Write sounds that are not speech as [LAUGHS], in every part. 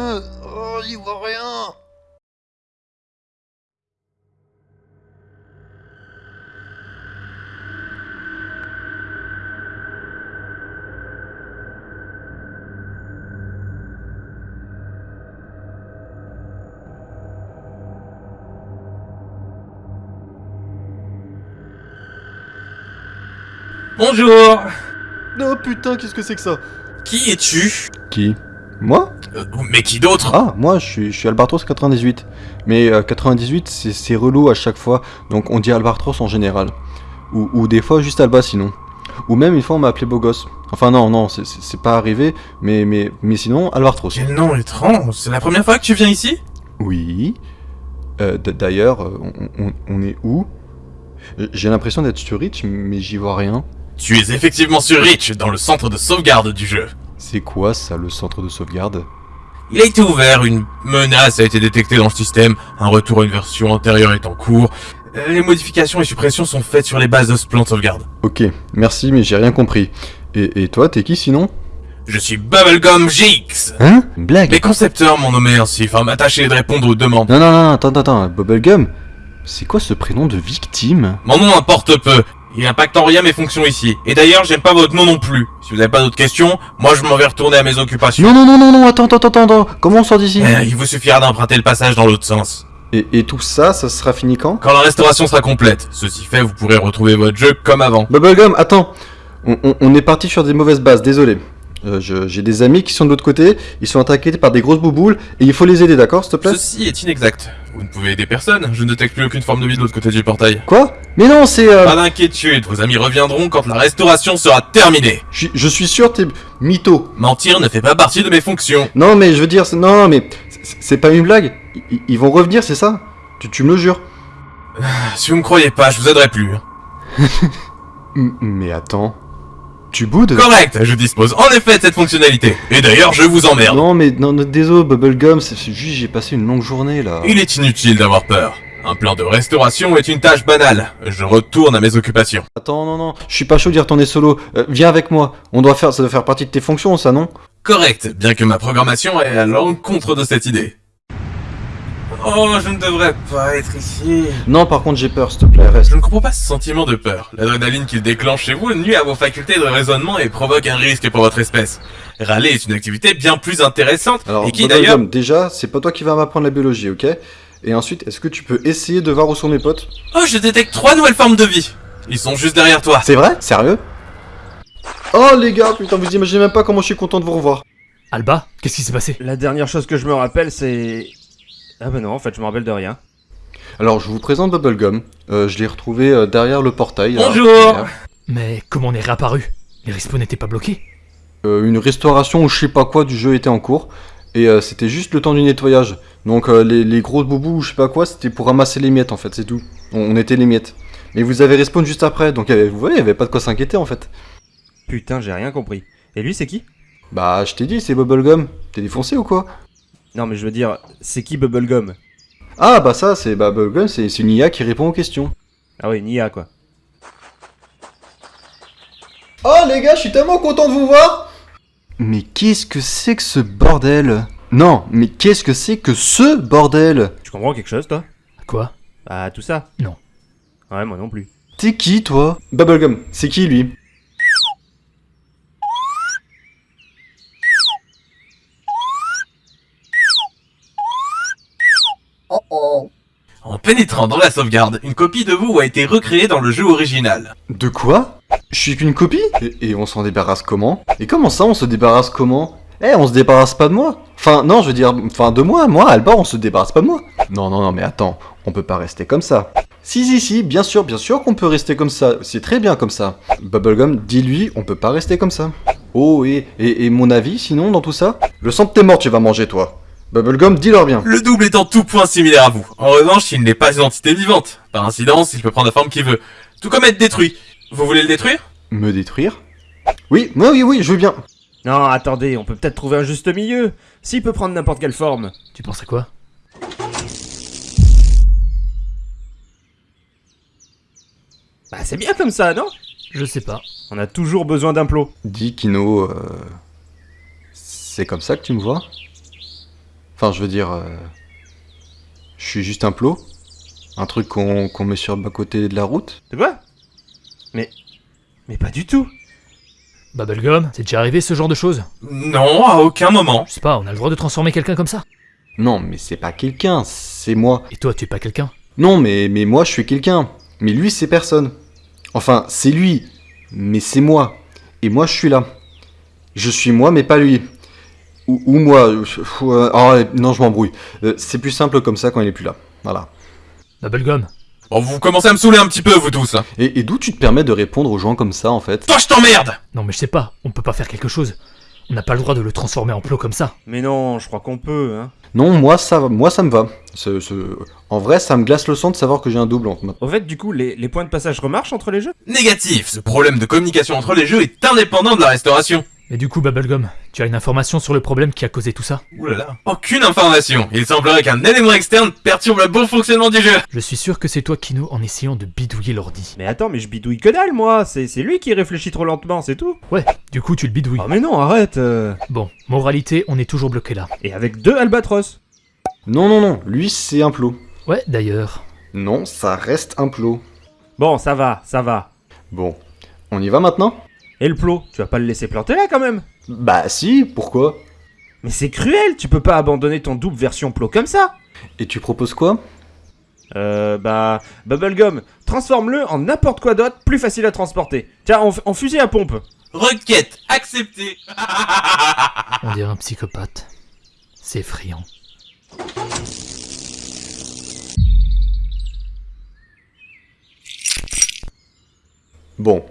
Yeux Oh j'y vois rien Bonjour. Oh putain qu'est-ce que c'est que ça? Qui es-tu? Qui? Moi? Mais qui d'autre? Ah moi je suis, je suis Albatros 98. Mais euh, 98 c'est- c'est relou à chaque fois, donc on dit Albatros en général. Ou, ou des fois juste Alba sinon. Ou même une fois on m'a appelé beau gosse. Enfin non, non, c'est- pas arrivé, mais, mais, mais sinon Albatros. Quel nom étrange C'est la première fois que tu viens ici? Oui. Euh, D'ailleurs, euh, on, on- on est où? J'ai l'impression d'être sur Rich, mais j'y vois rien. Tu es effectivement sur Rich, dans le centre de sauvegarde du jeu. C'est quoi ça, le centre de sauvegarde? Il a été ouvert, une menace a été détectée dans le système, un retour à une version antérieure est en cours. Euh, Les modifications et suppressions sont faites sur les bases de ce plan de sauvegarde. Ok, merci, mais j'ai rien compris. Et, et toi, t'es qui sinon? Je suis Bubblegum GX Hein? Une blague Les concepteurs m'ont nommé ainsi, afin m'attacher de répondre aux demandes. Non, non, non, attends, attends, attends, Bubblegum? C'est quoi ce prénom de victime? Mon nom importe peu. Il impacte en rien mes fonctions ici. Et d'ailleurs, j'aime pas votre nom non plus. Si vous n'avez pas d'autres questions, moi je m'en vais retourner à mes occupations. Non, non, non, non, non, attends, attends, attends, attends, comment on sort d'ici? Euh, il vous suffira d'emprunter le passage dans l'autre sens. et, et tout ça, ça sera fini quand? Quand la restauration sera complète, ceci fait, vous pourrez retrouver votre jeu comme avant. Bubblegum, attends on, on- on est parti sur des mauvaises bases, désolé. Euh, je- J'ai des amis qui sont de l'autre côté, ils sont attaqués par des grosses bouboules, et il faut les aider, d'accord, s'il te plaît? Ceci est inexact. Vous ne pouvez aider personne, je ne détecte plus aucune forme de vie de l'autre côté du portail. Quoi? Mais non, c'est... Euh... Pas d'inquiétude, vos amis reviendront quand la restauration sera terminée. Je suis- je suis sûr, t'es mytho. Mentir ne fait pas partie de mes fonctions. Non, mais je veux dire, c'est- non, mais c'est- pas une blague. Ils, ils vont revenir, c'est ça? Tu, tu me le jures Si vous me croyez pas, je vous aiderai plus. [LAUGHS] M- Mais attends... Tu boudes Correct, je dispose en effet de cette fonctionnalité. Et d'ailleurs, je vous emmerde. Non, mais non, non, désolé, Bubblegum, c'est c'est juste j'ai passé une longue journée, là. Il est inutile d'avoir peur. Un plan de restauration est une tâche banale. Je retourne à mes occupations. Attends, non, non, je suis pas chaud d'y retourner solo. Euh, viens avec moi. On doit faire, ça doit faire partie de tes fonctions, ça, non? Correct, bien que ma programmation est à l'encontre de cette idée. Oh, je ne devrais pas être ici. Non, par contre, j'ai peur, s'il te plaît, reste. Je ne comprends pas ce sentiment de peur. L'adrénaline qu'il déclenche chez vous nuit à vos facultés de raisonnement et provoque un risque pour votre espèce. Râler est une activité bien plus intéressante Alors, et qui d'ailleurs... Déjà, c'est pas toi qui vas m'apprendre la biologie, ok? Et ensuite, est-ce que tu peux essayer de voir où sont mes potes? Oh, je détecte trois nouvelles formes de vie. Ils sont juste derrière toi. C'est vrai? Sérieux? Oh, les gars, putain, vous imaginez même pas comment je suis content de vous revoir. Alba, qu'est-ce qui s'est passé? La dernière chose que je me rappelle, c'est... Ah bah non, en fait, je me rappelle de rien. Alors, je vous présente Bubblegum. Euh, je l'ai retrouvé euh, derrière le portail. là. Bonjour Derrière. Mais comment on est réapparu? Les respawns n'étaient pas bloqués? Euh, Une restauration ou je sais pas quoi du jeu était en cours. Et euh, c'était juste le temps du nettoyage. Donc euh, les, les grosses boubous ou je sais pas quoi, c'était pour ramasser les miettes en fait, c'est tout. On, on était les miettes. Mais vous avez respawn juste après, donc il y avait- vous voyez, il y avait pas de quoi s'inquiéter en fait. Putain, j'ai rien compris. Et lui, c'est qui? Bah, je t'ai dit, c'est Bubblegum. T'es défoncé ou quoi? Non, mais je veux dire, c'est qui Bubblegum Ah, bah ça, c'est bah, Bubblegum, c'est une IA qui répond aux questions. Ah oui, Nia, quoi. Oh les gars, je suis tellement content de vous voir Mais qu'est-ce que c'est que ce bordel? Non, mais qu'est-ce que c'est que ce bordel? Tu comprends quelque chose, toi? Quoi? Ah, tout ça Non. Ouais, moi non plus. T'es qui toi? Bubblegum, c'est qui lui En pénétrant dans la sauvegarde, une copie de vous a été recréée dans le jeu original. De quoi? Je suis qu'une copie? Et, on s'en débarrasse comment? Et comment ça on se débarrasse comment? Eh, on se débarrasse pas de moi Enfin, non, je veux dire, enfin de moi, moi, Alba, on se débarrasse pas de moi Non, non, non, mais attends, on peut pas rester comme ça. Si, si, si, bien sûr, bien sûr qu'on peut rester comme ça, c'est très bien comme ça. Bubblegum, dis-lui, on peut pas rester comme ça. Oh, et, et, et mon avis, sinon, dans tout ça? Le sang de tes morts, tu vas manger, toi. Bubblegum, dis-leur bien. Le double est en tout point similaire à vous. En revanche, il n'est pas une entité vivante. Par incidence, il peut prendre la forme qu'il veut. Tout comme être détruit. Vous voulez le détruire? Me détruire? Oui, oui, oui, oui, je veux bien. Non, attendez, on peut peut-être trouver un juste milieu. S'il peut prendre n'importe quelle forme. Tu penses à quoi? Bah, c'est bien comme ça, non? Je sais pas. On a toujours besoin d'un plot. Dis Kino, euh, c'est comme ça que tu me vois? Enfin, je veux dire, euh, je suis juste un plot Un truc qu'on met sur le bas-côté de la route De quoi Mais. Mais pas du tout. Bubblegum, c'est déjà arrivé ce genre de choses? Non, à aucun moment. Je sais pas, on a le droit de transformer quelqu'un comme ça? Non, mais c'est pas quelqu'un, c'est moi. Et toi, tu es pas quelqu'un? Non, mais, mais moi, je suis quelqu'un. Mais lui, c'est personne. Enfin, c'est lui, mais c'est moi. Et moi, je suis là. Je suis moi, mais pas lui. Ou, ou moi. euh, euh, oh, non, je m'embrouille. Euh, c'est plus simple comme ça quand il est plus là. Voilà. Bubblegum, Bon, vous commencez à me saouler un petit peu, vous tous. hein. Et, et d'où tu te permets de répondre aux gens comme ça, en fait? Toi, je t'emmerde non mais je sais pas, on peut pas faire quelque chose. On n'a pas le droit de le transformer en plot comme ça. Mais non, je crois qu'on peut, hein. Non, moi ça, va- moi ça me va. Ce- ce- En vrai, ça me glace le sang de savoir que j'ai un double. en- Au fait, du coup, les, les points de passage remarchent entre les jeux? Négatif, ce problème de communication entre les jeux est indépendant de la restauration. Mais du coup, Bubblegum, tu as une information sur le problème qui a causé tout ça Ouh là là. Aucune information. Il semblerait qu'un élément externe perturbe le bon fonctionnement du jeu. Je suis sûr que c'est toi, Kino, en essayant de bidouiller l'ordi. Mais attends, mais je bidouille que dalle, moi C'est c'est lui qui réfléchit trop lentement, c'est tout Ouais, du coup, tu le bidouilles. Oh mais non, arrête euh. Bon, moralité, on est toujours bloqué là. Et avec deux albatros Non, non, non, lui c'est un plot. Ouais, d'ailleurs. Non, ça reste un plot. Bon, ça va, ça va. Bon, on y va maintenant? Et le plot, tu vas pas le laisser planter là quand même Bah si, pourquoi? Mais c'est cruel, tu peux pas abandonner ton double version plot comme ça Et tu proposes quoi? Euh, bah... Bubblegum, transforme-le en n'importe quoi d'autre, plus facile à transporter. Tiens, en, en fusil à pompe. Requête acceptée. [LAUGHS] On dirait un psychopathe. C'est effrayant. Bon,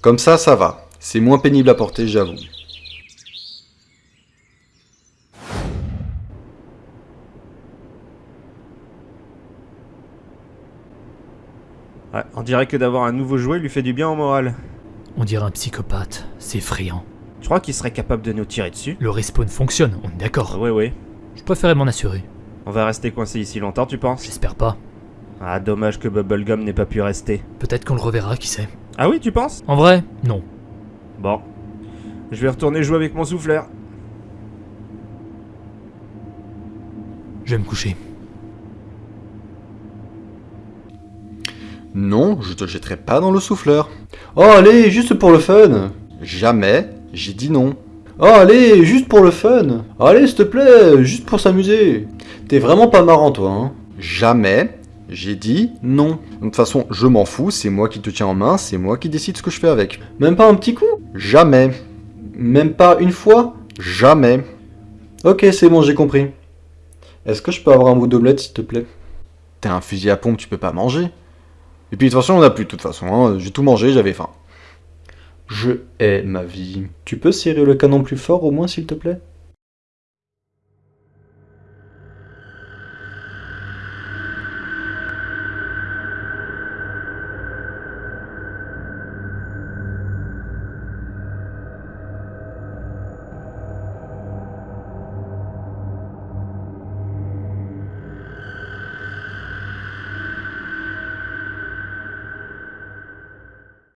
comme ça, ça va. C'est moins pénible à porter, j'avoue. Ouais, on dirait que d'avoir un nouveau jouet lui fait du bien au moral. On dirait un psychopathe. C'est effrayant. Tu crois qu'il serait capable de nous tirer dessus Le respawn fonctionne, on est d'accord. Ouais, ouais. Je préférais m'en assurer. On va rester coincé ici longtemps, tu penses? J'espère pas. Ah, dommage que Bubblegum n'ait pas pu rester. Peut-être qu'on le reverra, qui sait. Ah oui, tu penses? En vrai, non. Bon. Je vais retourner jouer avec mon souffleur. Je vais me coucher. Non, je te jetterai pas dans le souffleur. Oh, allez, juste pour le fun. Jamais, j'ai dit non. Oh, allez, juste pour le fun. Allez, s'il te plaît, juste pour s'amuser. T'es vraiment pas marrant, toi, hein. Jamais, j'ai dit non. De toute façon, je m'en fous, c'est moi qui te tiens en main, c'est moi qui décide ce que je fais avec. Même pas un petit coup? Jamais. Même pas une fois? Jamais. Ok, c'est bon, j'ai compris. Est-ce que je peux avoir un bout d'omelette, s'il te plaît? T'es un fusil à pompe, tu peux pas manger. Et puis de toute façon, on a plus de toute façon. hein. J'ai tout mangé, j'avais faim. Je hais ma vie. Tu peux serrer le canon plus fort au moins, s'il te plaît?